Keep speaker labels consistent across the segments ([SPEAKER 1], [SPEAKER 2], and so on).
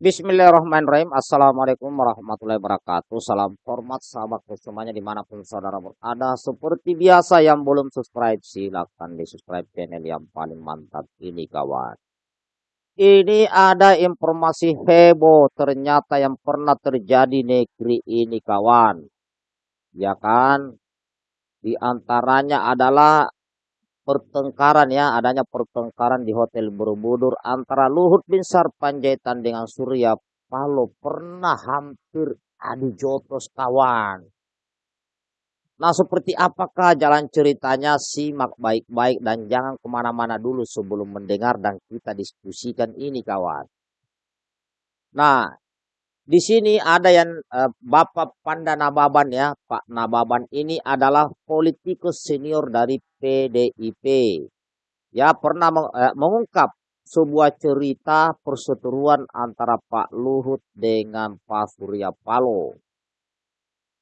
[SPEAKER 1] Bismillahirrahmanirrahim. Assalamualaikum warahmatullahi wabarakatuh. Salam hormat sahabat semuanya di mana pun saudara berada. Seperti biasa yang belum subscribe silahkan di subscribe channel yang paling mantap ini kawan. Ini ada informasi heboh ternyata yang pernah terjadi negeri ini kawan. Ya kan? Di antaranya adalah pertengkaran ya, adanya pertengkaran di Hotel Borobudur antara Luhut bin Sarpanjaitan dengan Surya Paloh pernah hampir adu jotos kawan. Nah seperti apakah jalan ceritanya simak baik-baik dan jangan ke mana-mana dulu sebelum mendengar dan kita diskusikan ini kawan. Nah di sini ada yang uh, Bapak Panda Nababan ya, Pak Nababan ini adalah politikus senior dari PDIP. Ya, pernah meng, uh, mengungkap sebuah cerita perseteruan antara Pak Luhut dengan Pak Surya Paloh.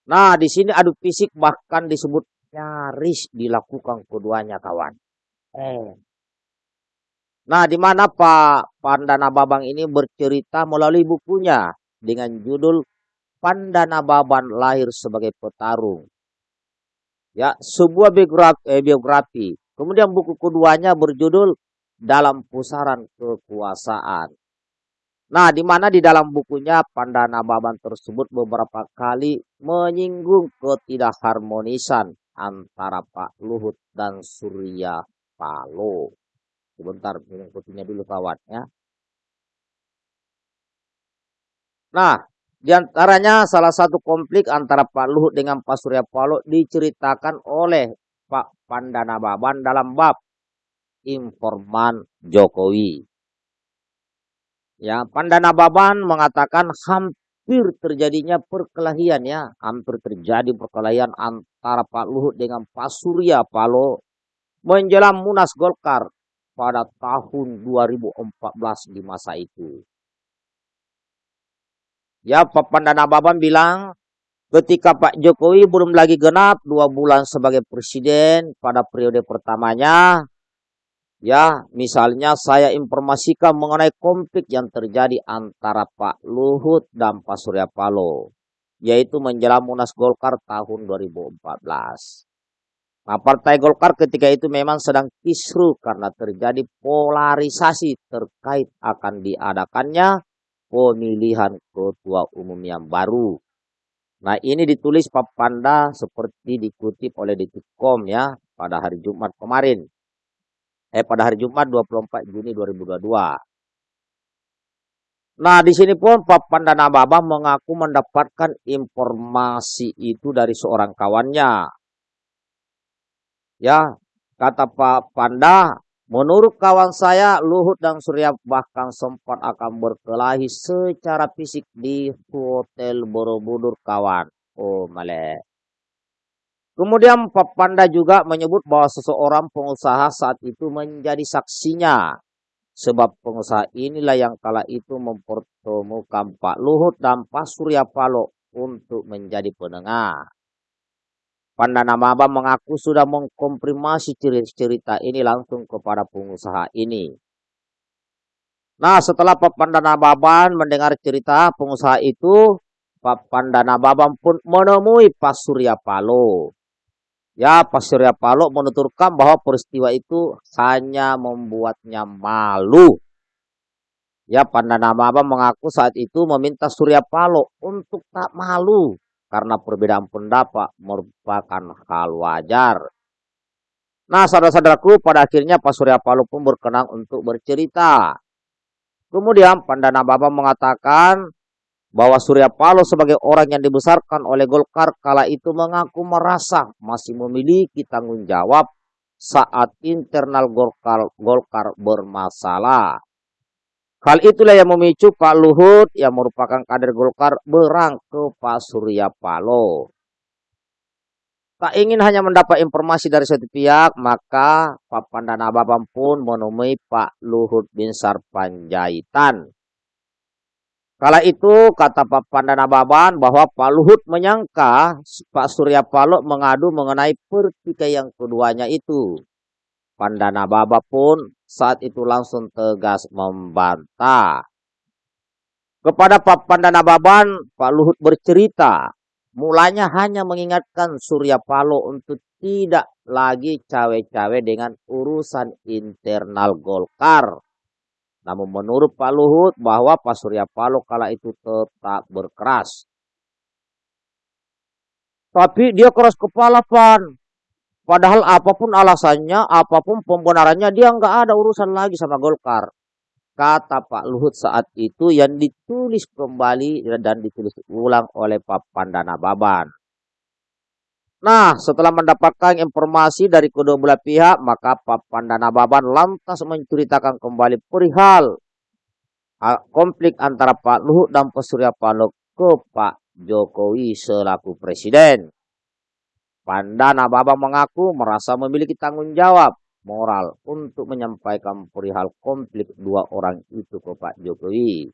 [SPEAKER 1] Nah, di sini adu fisik bahkan disebut nyaris dilakukan keduanya kawan. Eh. Nah, di mana Pak Pandana Babang ini bercerita melalui bukunya dengan judul Pandana Baban lahir sebagai petarung. Ya, sebuah biografi, eh, biografi. Kemudian buku keduanya berjudul Dalam Pusaran Kekuasaan. Nah, di mana di dalam bukunya Pandana Baban tersebut beberapa kali menyinggung ketidakharmonisan antara Pak Luhut dan Surya Paloh. Sebentar, minum kopinya dulu kawan ya. Nah, di antaranya salah satu konflik antara Pak Luhut dengan Pak Surya Paloh diceritakan oleh Pak Pandana Baban dalam bab informan Jokowi. Ya, Pandana Baban mengatakan hampir terjadinya perkelahian ya, hampir terjadi perkelahian antara Pak Luhut dengan Pak Surya Paloh menjelang Munas Golkar pada tahun 2014 di masa itu. Ya, Pak Pandana Baban bilang ketika Pak Jokowi belum lagi genap dua bulan sebagai presiden pada periode pertamanya, ya misalnya saya informasikan mengenai konflik yang terjadi antara Pak Luhut dan Pak Surya Paloh, yaitu menjelang Munas Golkar tahun 2014. Nah, Partai Golkar ketika itu memang sedang kisru karena terjadi polarisasi terkait akan diadakannya pemilihan ketua umum yang baru. Nah ini ditulis Pak Panda seperti dikutip oleh Detikcom ya pada hari Jumat kemarin. Eh pada hari Jumat 24 Juni 2022. Nah di sini pun Pak Panda Nababa mengaku mendapatkan informasi itu dari seorang kawannya. Ya kata Pak Panda Menurut kawan saya, Luhut dan Surya bahkan sempat akan berkelahi secara fisik di Hotel Borobudur kawan. Oh, male. Kemudian Pak Panda juga menyebut bahwa seseorang pengusaha saat itu menjadi saksinya. Sebab pengusaha inilah yang kala itu mempertemukan Pak Luhut dan Pak Surya Paloh untuk menjadi penengah. Pandana Maba mengaku sudah mengkomprimasi cerita ini langsung kepada pengusaha ini. Nah, setelah Pak Pandana Baban mendengar cerita pengusaha itu, Pak Pandana Baban pun menemui Pak Surya Palo. Ya, Pak Surya Palo menuturkan bahwa peristiwa itu hanya membuatnya malu. Ya, Pandana Baban mengaku saat itu meminta Surya Palo untuk tak malu karena perbedaan pendapat merupakan hal wajar. Nah, saudara-saudaraku, pada akhirnya Pak Surya Paloh pun berkenan untuk bercerita. Kemudian Pandana Baba mengatakan bahwa Surya Paloh sebagai orang yang dibesarkan oleh Golkar kala itu mengaku merasa masih memiliki tanggung jawab saat internal Golkar, Golkar bermasalah. Hal itulah yang memicu Pak Luhut yang merupakan kader Golkar berang ke Pak Surya Paloh. Tak ingin hanya mendapat informasi dari satu pihak, maka Pak Pandana Babam pun menemui Pak Luhut bin Sarpanjaitan. Kala itu kata Pak Pandana Baban bahwa Pak Luhut menyangka Pak Surya Paloh mengadu mengenai pertikaian keduanya itu. Pandana Baba pun saat itu langsung tegas membantah. Kepada Pak Pandana Baban, Pak Luhut bercerita, mulanya hanya mengingatkan Surya Paloh untuk tidak lagi cawe-cawe dengan urusan internal Golkar. Namun menurut Pak Luhut bahwa Pak Surya Paloh kala itu tetap berkeras. Tapi dia keras kepala Pan. Padahal apa pun alasannya, apa pun pembenarannya, dia nggak ada urusan lagi sama Golkar. Kata Pak Luhut saat itu yang ditulis kembali dan ditulis ulang oleh Pak Pandana Baban. Nah, setelah mendapatkan informasi dari kedua belah pihak, maka Pak Pandana Baban lantas menceritakan kembali perihal konflik antara Pak Luhut dan Pak Surya ke Pak Jokowi selaku presiden. Pandana Baba mengaku merasa memiliki tanggung jawab moral untuk menyampaikan perihal konflik dua orang itu ke Pak Jokowi.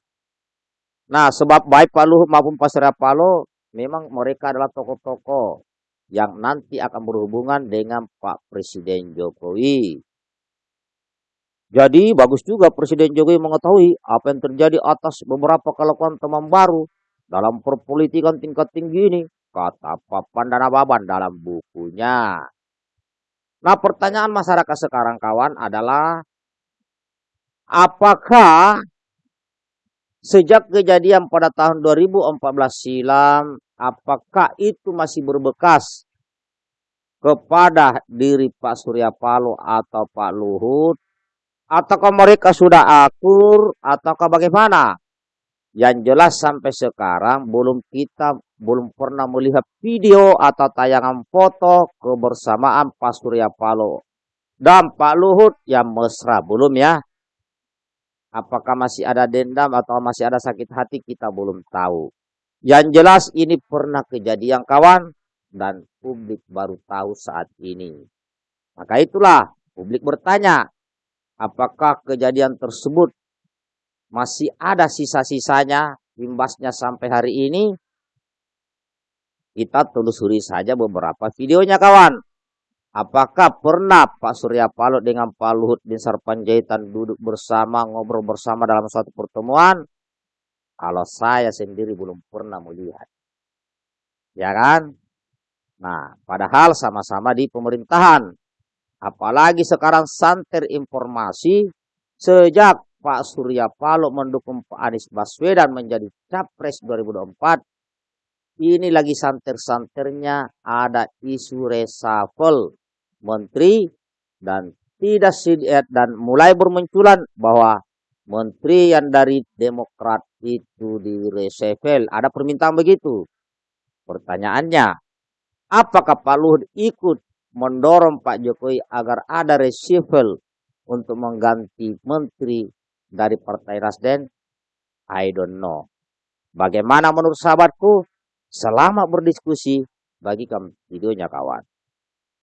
[SPEAKER 1] Nah, sebab baik Pak Luhut maupun Pak Surya Paloh memang mereka adalah tokoh-tokoh yang nanti akan berhubungan dengan Pak Presiden Jokowi. Jadi bagus juga Presiden Jokowi mengetahui apa yang terjadi atas beberapa kelakuan teman baru dalam perpolitikan tingkat tinggi ini kata Papan dan Ababan dalam bukunya. Nah pertanyaan masyarakat sekarang kawan adalah apakah sejak kejadian pada tahun 2014 silam apakah itu masih berbekas kepada diri Pak Surya Paloh atau Pak Luhut? Ataukah mereka sudah akur? Ataukah bagaimana yang jelas sampai sekarang belum kita belum pernah melihat video atau tayangan foto kebersamaan Pak Surya Paloh dan Pak Luhut yang mesra belum ya. Apakah masih ada dendam atau masih ada sakit hati kita belum tahu. Yang jelas ini pernah kejadian kawan dan publik baru tahu saat ini. Maka itulah publik bertanya, apakah kejadian tersebut masih ada sisa-sisanya imbasnya sampai hari ini, kita telusuri saja beberapa videonya kawan. Apakah pernah Pak Surya Paloh dengan Pak Luhut bin Sarpanjaitan duduk bersama, ngobrol bersama dalam suatu pertemuan? Kalau saya sendiri belum pernah melihat. Ya kan? Nah, padahal sama-sama di pemerintahan. Apalagi sekarang santer informasi sejak Pak Surya Paloh mendukung Pak Anies Baswedan menjadi Capres 2024, ini lagi santer-santernya ada isu reshuffle menteri dan tidak sidiat dan mulai bermunculan bahwa menteri yang dari Demokrat itu di reshuffle. Ada permintaan begitu. Pertanyaannya, apakah Pak Luhut ikut mendorong Pak Jokowi agar ada reshuffle untuk mengganti menteri dari Partai Nasdem? I don't know. Bagaimana menurut sahabatku? Selamat berdiskusi. Bagikan videonya kawan.